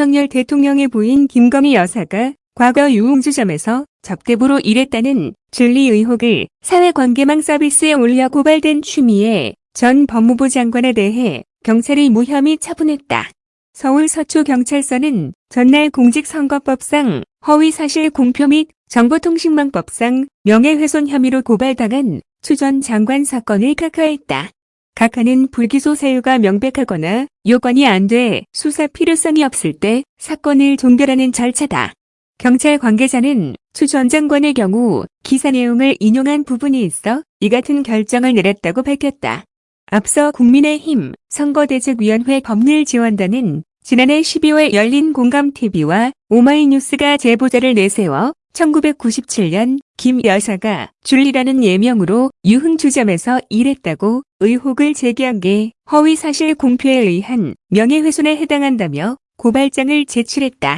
윤석열 대통령의 부인 김건희 여사가 과거 유흥주점에서 접대부로 일했다는 줄리 의혹을 사회관계망 서비스에 올려 고발된 추미애 전 법무부 장관에 대해 경찰이 무혐의 처분했다. 서울 서초경찰서는 전날 공직선거법상 허위사실 공표 및 정보통신망법상 명예훼손 혐의로 고발당한 추 전 장관 사건을 각하했다. 각하는 불기소 사유가 명백하거나 요건이 안 돼 수사 필요성이 없을 때 사건을 종결하는 절차다. 경찰 관계자는 추 전 장관의 경우 기사 내용을 인용한 부분이 있어 이 같은 결정을 내렸다고 밝혔다. 앞서 국민의힘 선거대책위원회 법률지원단은 지난해 12월 열린 공감TV와 오마이뉴스가 제보자를 내세워 1997년 김 여사가 줄리라는 예명으로 유흥주점에서 일했다고 의혹을 제기한 게 허위사실 공표에 의한 명예훼손에 해당한다며 고발장을 제출했다.